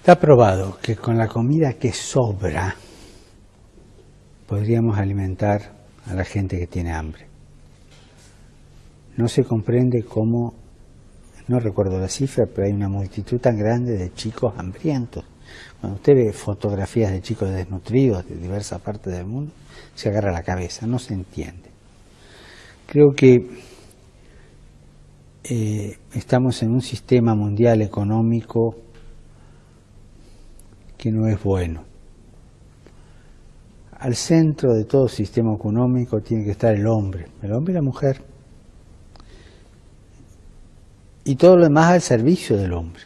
Está probado que con la comida que sobra podríamos alimentar a la gente que tiene hambre. No se comprende cómo, no recuerdo la cifra, pero hay una multitud tan grande de chicos hambrientos. Cuando usted ve fotografías de chicos desnutridos de diversas partes del mundo, se agarra la cabeza, no se entiende. Creo que eh, estamos en un sistema mundial económico que no es bueno. Al centro de todo sistema económico tiene que estar el hombre, el hombre y la mujer. Y todo lo demás al servicio del hombre.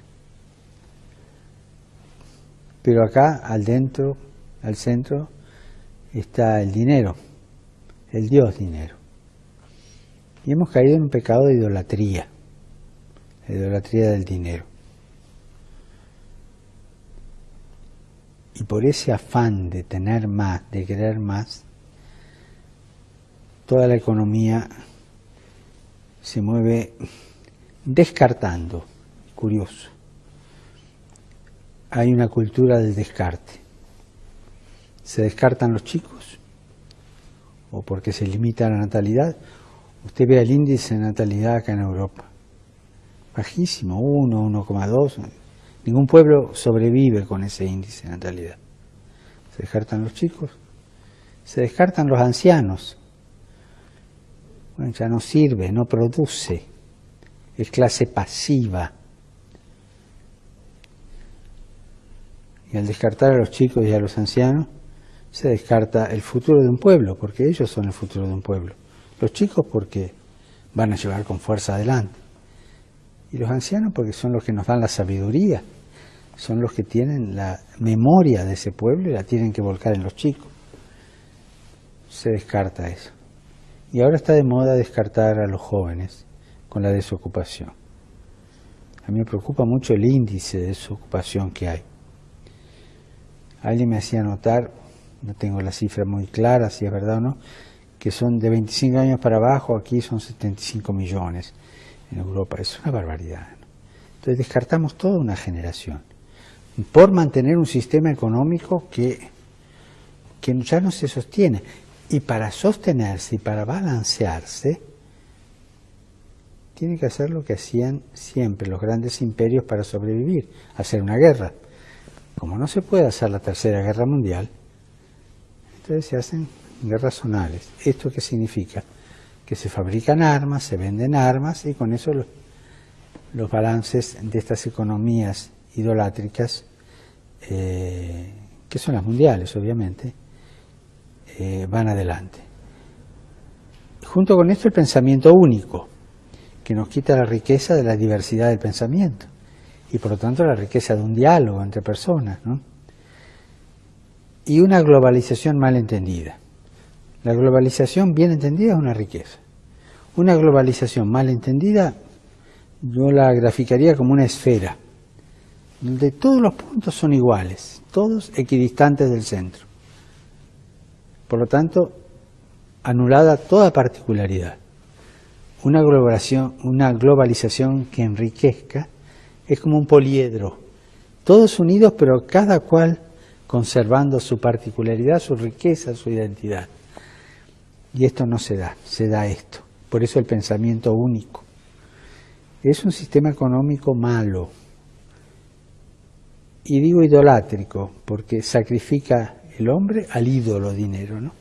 Pero acá, al dentro, al centro, está el dinero, el Dios dinero. Y hemos caído en un pecado de idolatría, la idolatría del dinero. Y por ese afán de tener más, de querer más, toda la economía se mueve descartando, curioso. Hay una cultura del descarte. Se descartan los chicos, o porque se limita la natalidad. Usted ve el índice de natalidad acá en Europa. Bajísimo, 1, 1,2 Ningún pueblo sobrevive con ese índice de natalidad. Se descartan los chicos, se descartan los ancianos. Bueno, ya no sirve, no produce, es clase pasiva. Y al descartar a los chicos y a los ancianos, se descarta el futuro de un pueblo, porque ellos son el futuro de un pueblo. Los chicos porque van a llevar con fuerza adelante. Y los ancianos porque son los que nos dan la sabiduría son los que tienen la memoria de ese pueblo y la tienen que volcar en los chicos. Se descarta eso. Y ahora está de moda descartar a los jóvenes con la desocupación. A mí me preocupa mucho el índice de desocupación que hay. Alguien me hacía notar, no tengo la cifra muy clara, si es verdad o no, que son de 25 años para abajo, aquí son 75 millones en Europa. Es una barbaridad. Entonces descartamos toda una generación por mantener un sistema económico que, que ya no se sostiene. Y para sostenerse y para balancearse, tiene que hacer lo que hacían siempre los grandes imperios para sobrevivir, hacer una guerra. Como no se puede hacer la tercera guerra mundial, entonces se hacen guerras zonales. ¿Esto qué significa? Que se fabrican armas, se venden armas y con eso los, balances de estas economías idolátricas, eh, que son las mundiales obviamente, eh, van adelante. Junto con esto el pensamiento único, que nos quita la riqueza de la diversidad del pensamiento y por lo tanto la riqueza de un diálogo entre personas. Y una globalización mal entendida. La globalización bien entendida es una riqueza. Una globalización mal entendida yo la graficaría como una esfera donde todos los puntos son iguales, todos equidistantes del centro. Por lo tanto, anulada toda particularidad. Una globalización, una globalización que enriquezca es como un poliedro, todos unidos pero cada cual conservando su particularidad, su riqueza, su identidad. Y esto no se da, se da esto. Por eso el pensamiento único. Es un sistema económico malo, y digo idolátrico porque sacrifica el hombre al ídolo dinero, ¿no?